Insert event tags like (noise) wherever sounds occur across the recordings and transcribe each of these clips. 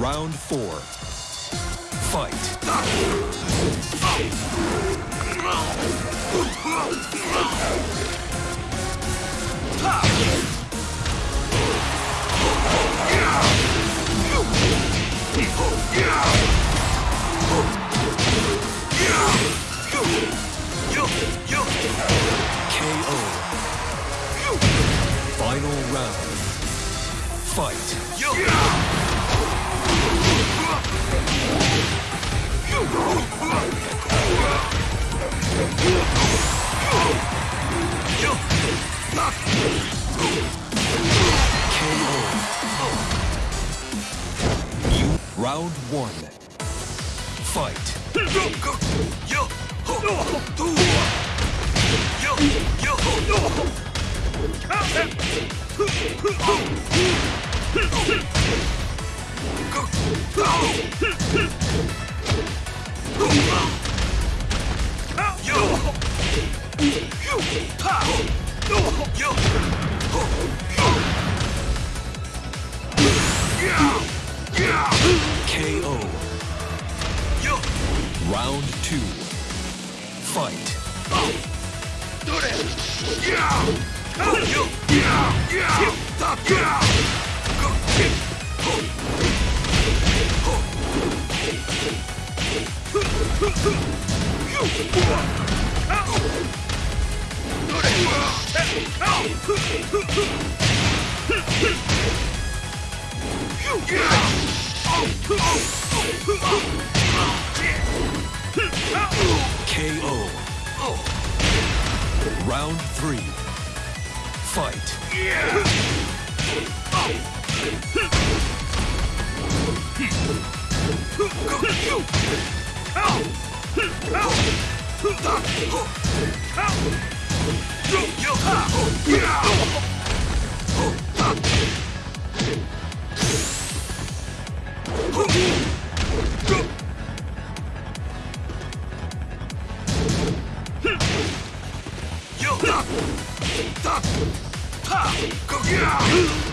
Round four. Fight. Oh, my God. Round one. Fight. KO. Round two. Fight. KO. Round three. Fight.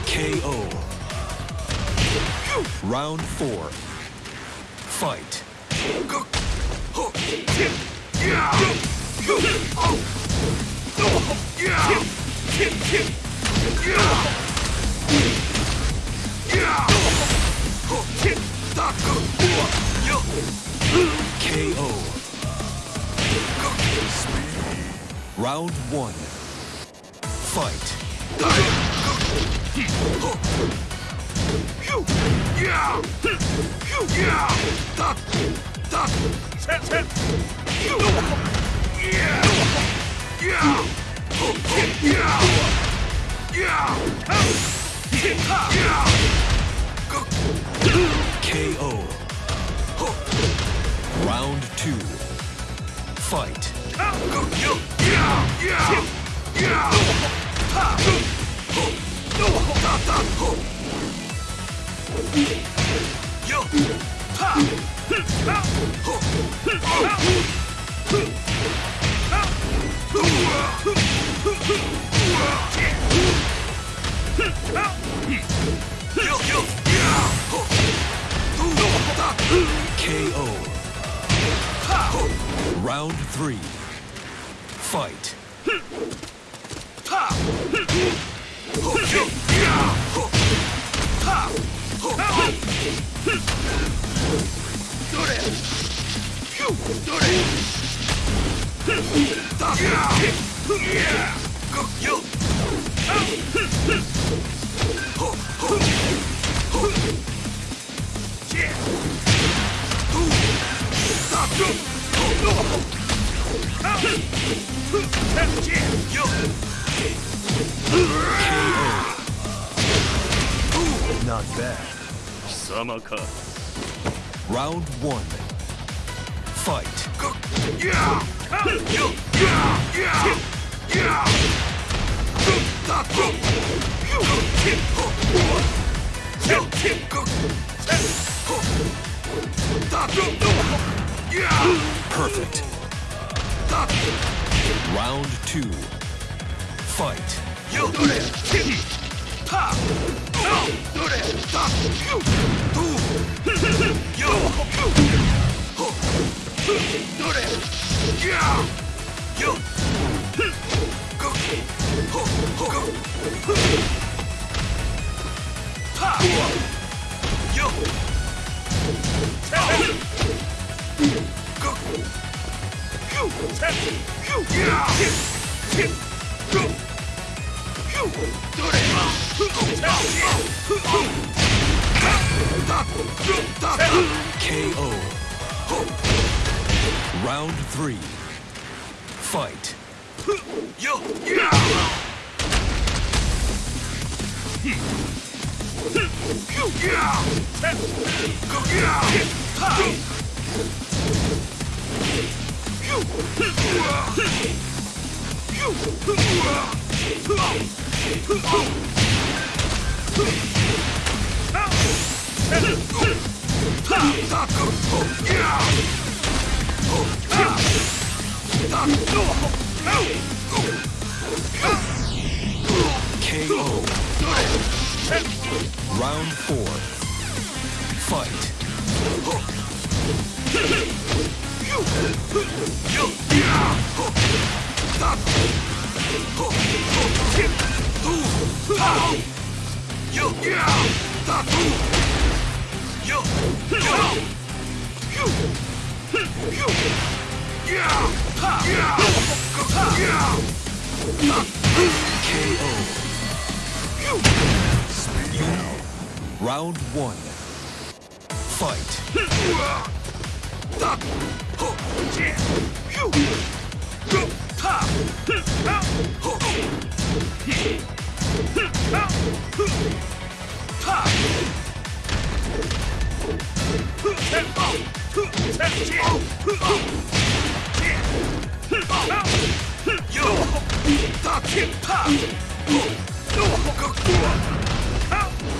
KO. Round four. Fight. KO. Round one. Fight. KO. Round two. Fight. Yeah! Not bad. Summer cut. Round one. Fight. Perfect. Round two. Fight. KO. (laughs) どれ? KO. Round four. Fight. KO. Round one. Fight.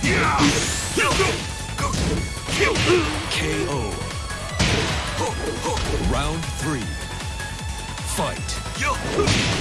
KO. Round three. Fight. KO.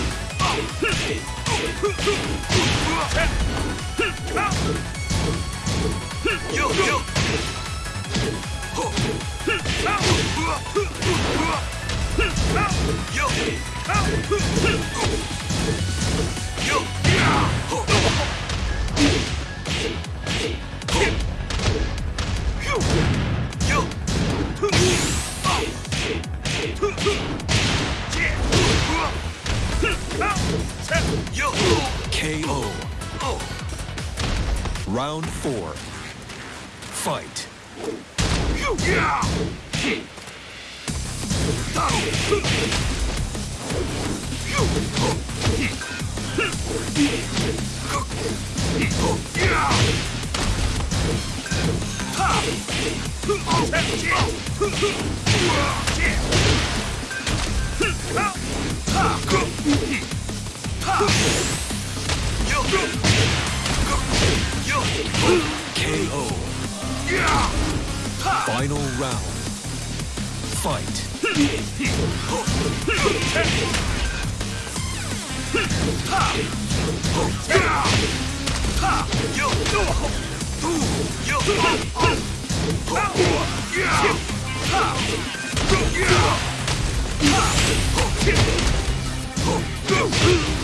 Round four. Fight. Yeah! KO. Final round. Fight.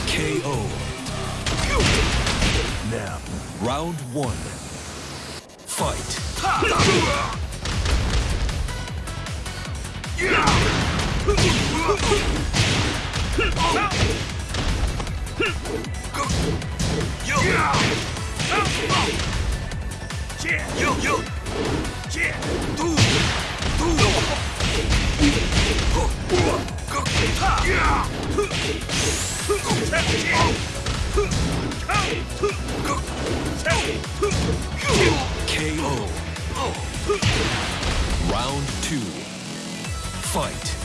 KO. Now, round one. Fight. KO. Round two. Fight.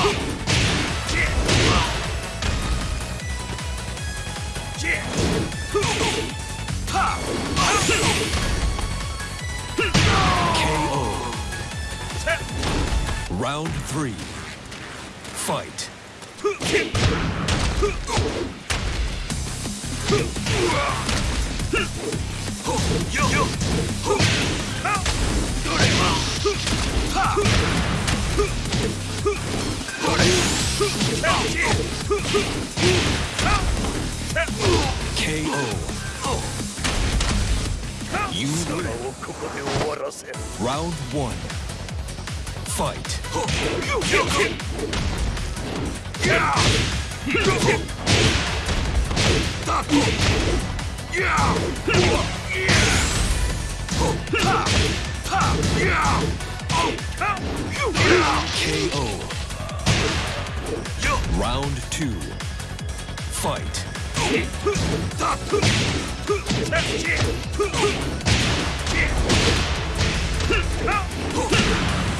KO. Round three. Fight. KO. You win. Round one. Fight. KO. Round two. Fight.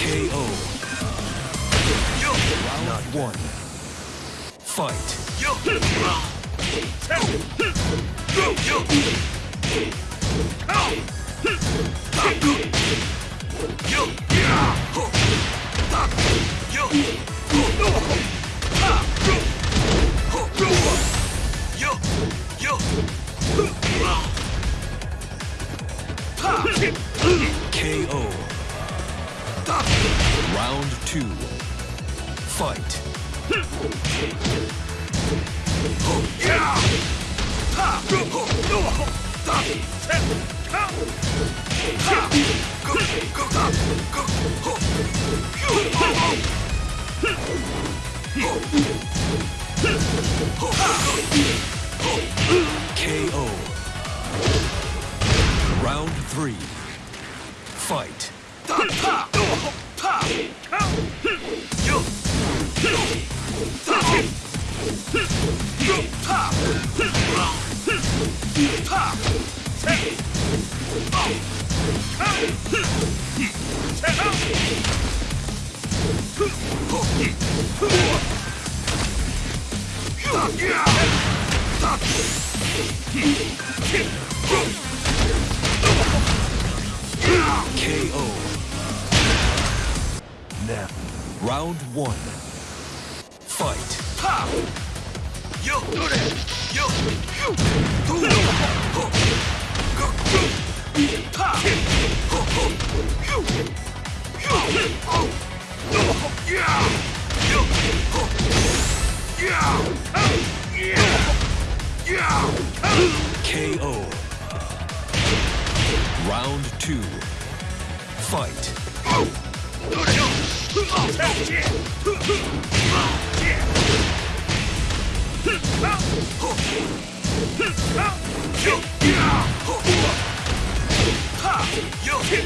KO. Round one. Fight. KO. Round two. Fight. KO. Round three. Fight. Thank you. KO.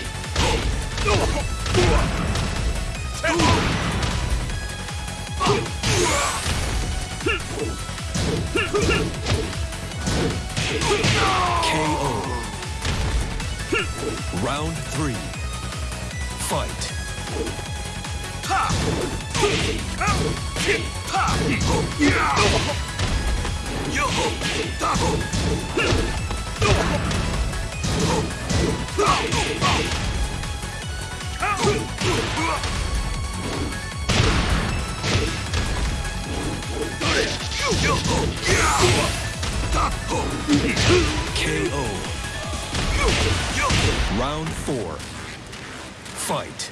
Round three. Fight. Double! KO. Round four. Fight.